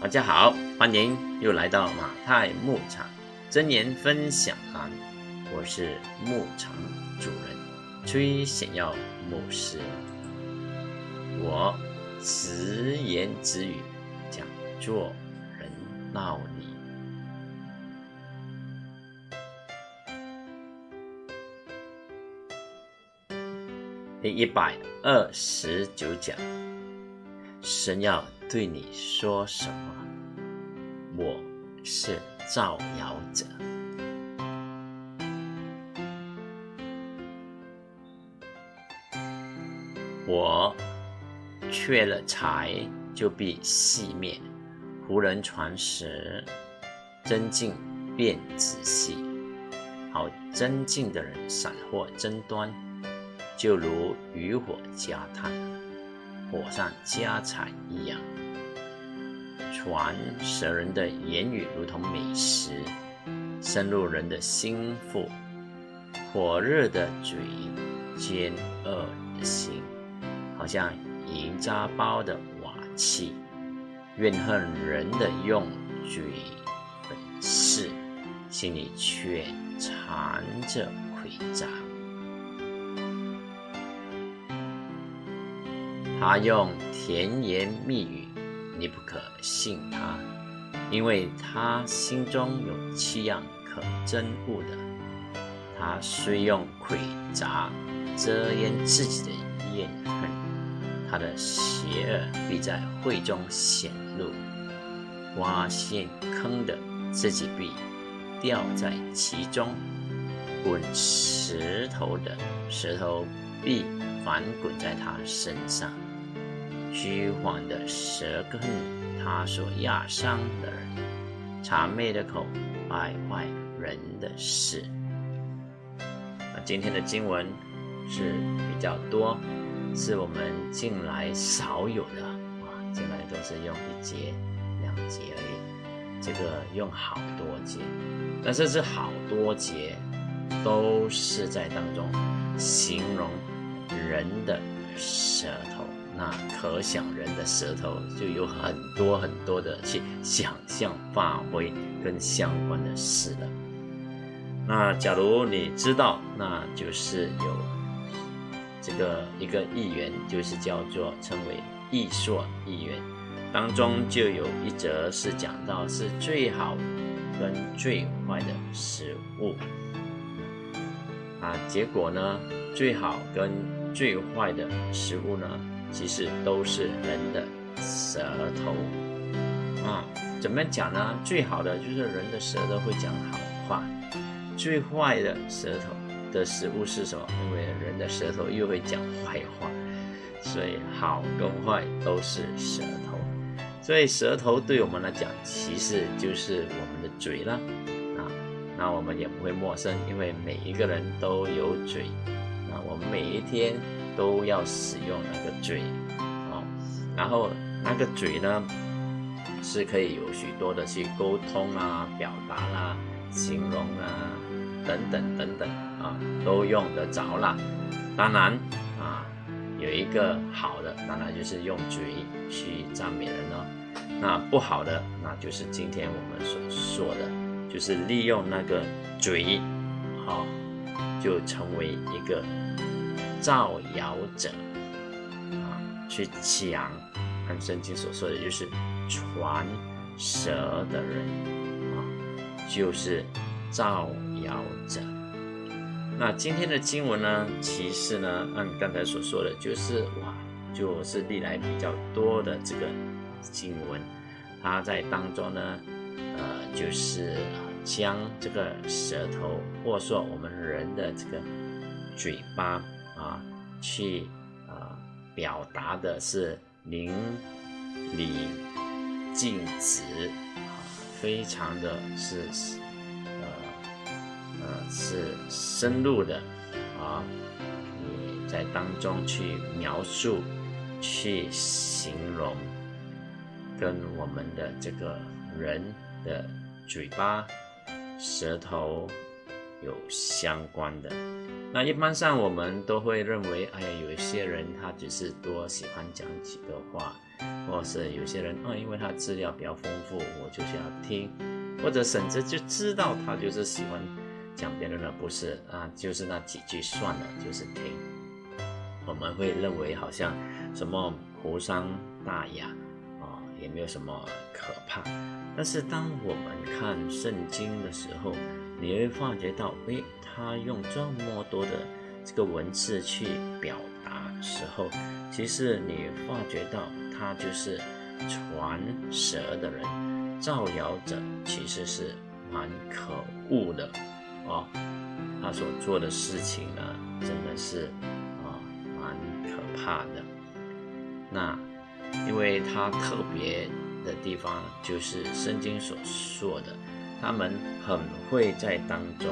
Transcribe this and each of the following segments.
大家好，欢迎又来到马太牧场真言分享栏，我是牧场主人崔显耀牧师，我直言直语讲做人道理。第一百二十九讲，神要对你说什么？我是造谣者。我缺了财，就必熄灭；胡人传时，真进便仔细。好真进的人闪获争端。就如渔火加炭，火上加柴一样。传舌人的言语如同美食，深入人的心腹。火热的嘴，尖恶的心，好像银渣包的瓦器。怨恨人的用嘴本事，心里却藏着诡诈。他用甜言蜜语，你不可信他，因为他心中有七样可憎恶的。他虽用诡诈遮掩自己的怨恨，他的邪恶必在会中显露。挖陷坑的自己必掉在其中，滚石头的石头必反滚在他身上。虚晃的舌根，他所压伤的人，谄媚的口，败坏人的事。那今天的经文是比较多，是我们近来少有的啊，近来都是用一节、两节而已，这个用好多节，但是这好多节都是在当中形容人的舌头。那可想人的舌头就有很多很多的去想象、发挥跟相关的事了。那假如你知道，那就是有这个一个议员，就是叫做称为艺硕议员，当中就有一则是讲到是最好跟最坏的食物啊，结果呢，最好跟最坏的食物呢。其实都是人的舌头啊，怎么讲呢？最好的就是人的舌头会讲好话，最坏的舌头的食物是什么？因为人的舌头又会讲坏话，所以好跟坏都是舌头。所以舌头对我们来讲，其实就是我们的嘴了啊。那我们也不会陌生，因为每一个人都有嘴，那我们每一天。都要使用那个嘴，哦，然后那个嘴呢，是可以有许多的去沟通啊、表达啦、形容啊等等等等啊，都用得着啦。当然啊，有一个好的，当然就是用嘴去赞美人哦。那不好的，那就是今天我们所说的，就是利用那个嘴，好，就成为一个。造谣者啊，去讲，按圣经所说的就是传舌的人啊，就是造谣者。那今天的经文呢，其实呢，按刚才所说的，就是哇，就是历来比较多的这个经文，它在当中呢，呃，就是将这个舌头，或者说我们人的这个嘴巴。去啊表达的是淋漓尽致，非常的是呃呃是深入的啊，你在当中去描述、去形容，跟我们的这个人的嘴巴、舌头。有相关的，那一般上我们都会认为，哎呀，有一些人他只是多喜欢讲几个话，或是有些人啊，因为他资料比较丰富，我就是要听，或者甚至就知道他就是喜欢讲别人的不是啊，就是那几句算了，就是听。我们会认为好像什么无伤大雅啊，也没有什么可怕。但是当我们看圣经的时候，你会发觉到，诶，他用这么多的这个文字去表达时候，其实你发觉到他就是传舌的人，造谣者其实是蛮可恶的哦。他所做的事情呢，真的是啊蛮可怕的。那因为他特别的地方，就是圣经所说的。他们很会在当中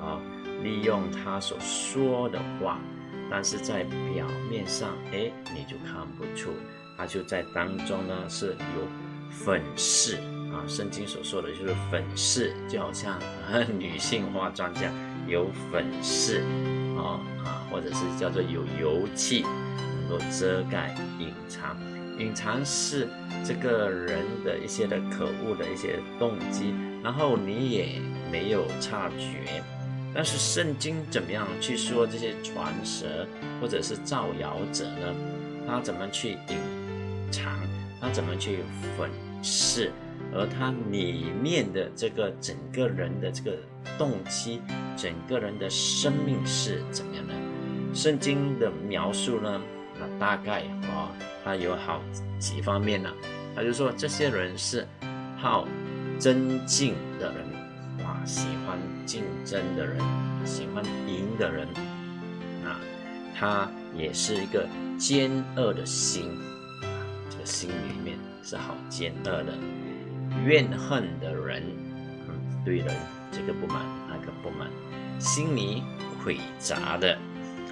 啊，利用他所说的话，但是在表面上，哎，你就看不出，他就在当中呢是有粉饰啊。圣经所说的就是粉饰，就好像女性化妆这样，有粉饰啊啊，或者是叫做有油气，能够遮盖隐藏。隐藏是这个人的一些的可恶的一些动机，然后你也没有察觉。但是圣经怎么样去说这些传舌或者是造谣者呢？他怎么去隐藏？他怎么去粉饰？而他里面的这个整个人的这个动机，整个人的生命是怎么样的？圣经的描述呢？那大概啊。他有好几方面呢，他就说这些人是好争竞的人啊，喜欢竞争的人，喜欢赢的人啊，他也是一个奸恶的心啊，这个心里面是好奸恶的，怨恨的人，嗯，对人这个不满那个不满，心里诡诈的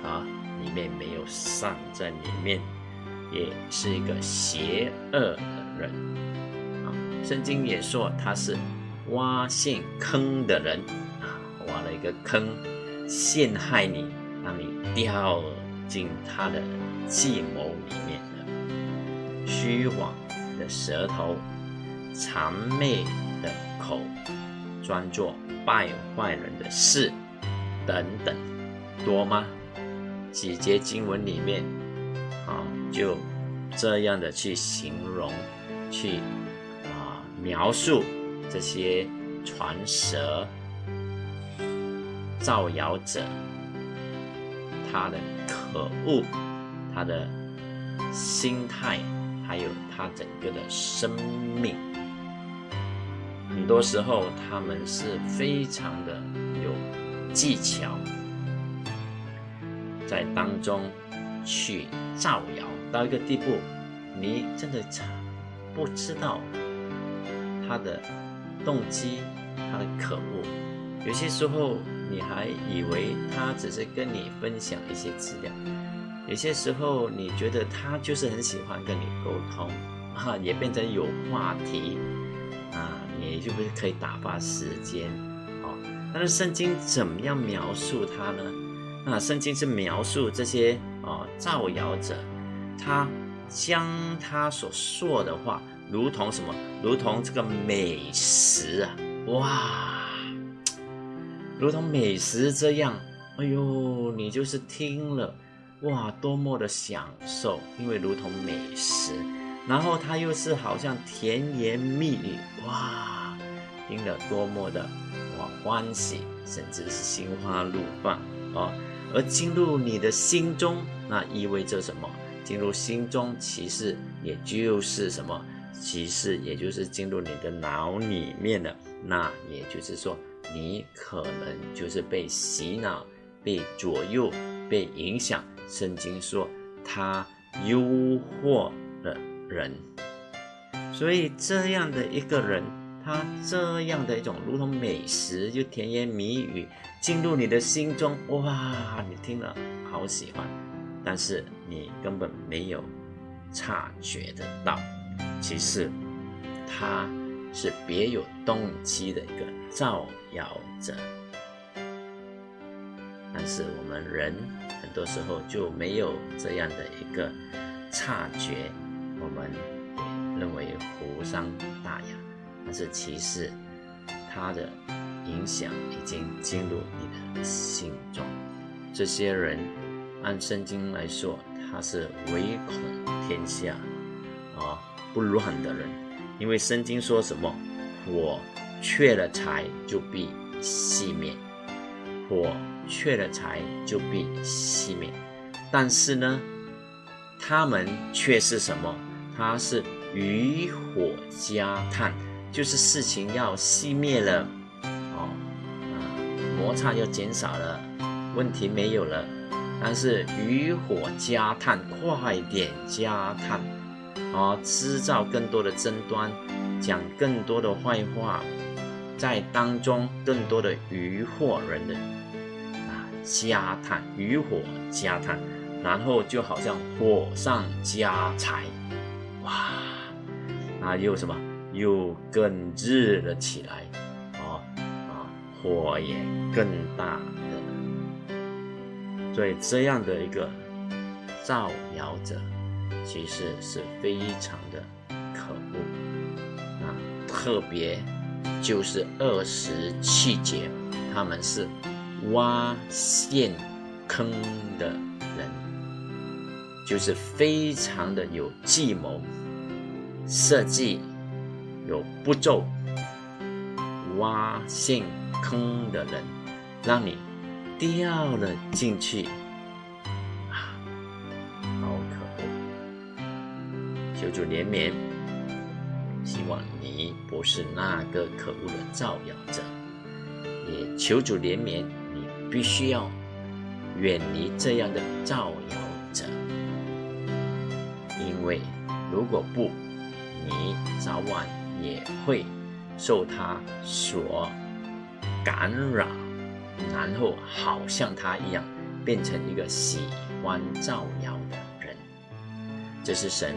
啊，里面没有善在里面。也是一个邪恶的人！圣经也说他是挖陷坑的人啊，挖了一个坑陷害你，让你掉进他的计谋里面的虚谎的舌头、谄媚的口、专做败坏人的事等等，多吗？几节经文里面啊。就这样的去形容，去描述这些传舌、造谣者，他的可恶，他的心态，还有他整个的生命。很多时候，他们是非常的有技巧，在当中去造谣。到一个地步，你真的不知道他的动机，他的可恶。有些时候你还以为他只是跟你分享一些资料，有些时候你觉得他就是很喜欢跟你沟通，啊，也变成有话题，啊，你就不是可以打发时间，哦。但是圣经怎么样描述他呢？那圣经是描述这些啊造谣者。他将他所说的话，如同什么？如同这个美食啊！哇，如同美食这样。哎呦，你就是听了，哇，多么的享受！因为如同美食，然后他又是好像甜言蜜语，哇，听了多么的哇欢喜，甚至是心花怒放啊！而进入你的心中，那意味着什么？进入心中，其实也就是什么？其实也就是进入你的脑里面了。那也就是说，你可能就是被洗脑、被左右、被影响。圣经说他诱惑了人，所以这样的一个人，他这样的一种如同美食，就甜言蜜语进入你的心中，哇，你听了好喜欢。但是你根本没有察觉得到，其次他是别有动机的一个造谣者。但是我们人很多时候就没有这样的一个察觉，我们也认为无伤大雅，但是其实他的影响已经进入你的心中。这些人按圣经来说，他是唯恐天下啊不乱的人，因为圣经说什么，火缺了柴就必熄灭，火缺了柴就必熄灭。但是呢，他们却是什么？他是余火加炭，就是事情要熄灭了，哦啊，摩擦要减少了，问题没有了。但是余火加炭，快点加炭，啊，制造更多的争端，讲更多的坏话，在当中更多的余祸人的啊，加炭，余火加炭。然后就好像火上加柴，哇，那又什么？又更热了起来，哦啊，火也更大了。所以这样的一个造谣者，其实是非常的可恶啊！特别就是二十七节，他们是挖陷坑的人。就是非常的有计谋、设计、有步骤、挖陷坑的人，让你掉了进去主怜悯，希望你不是那个可恶的造谣者。也求主怜悯，你必须要远离这样的造谣者。因为如果不，你早晚也会受他所感染，然后好像他一样，变成一个喜欢造谣的人。这是神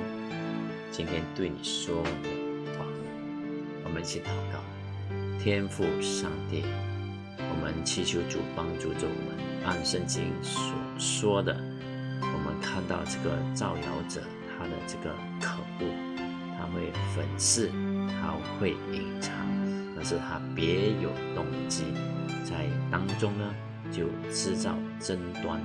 今天对你说的话。我们一起祷告，天父上帝，我们祈求主帮助着我们，按圣经所说的，我们看到这个造谣者。他的这个可恶，他会粉饰，他会隐藏，但是他别有动机，在当中呢就制造争端，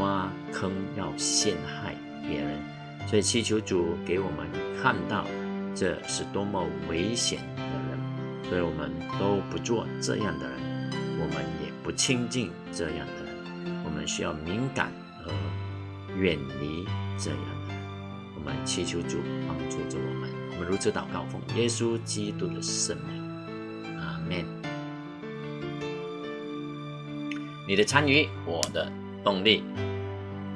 挖坑要陷害别人，所以祈求主给我们看到这是多么危险的人，所以我们都不做这样的人，我们也不亲近这样的人，我们需要敏感和远离这样的人。我们祈求主帮助着我们，我们如此祷告，奉耶稣基督的圣名，阿门。你的参与，我的动力，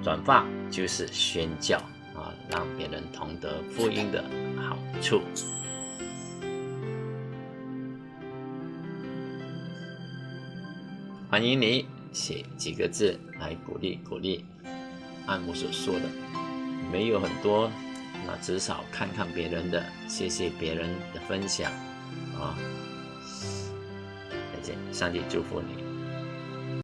转发就是宣教，让别人同得福音的好处。欢迎你写几个字来鼓励鼓励，按我所说的。没有很多，那至少看看别人的，谢谢别人的分享，啊，再见，上帝祝福你。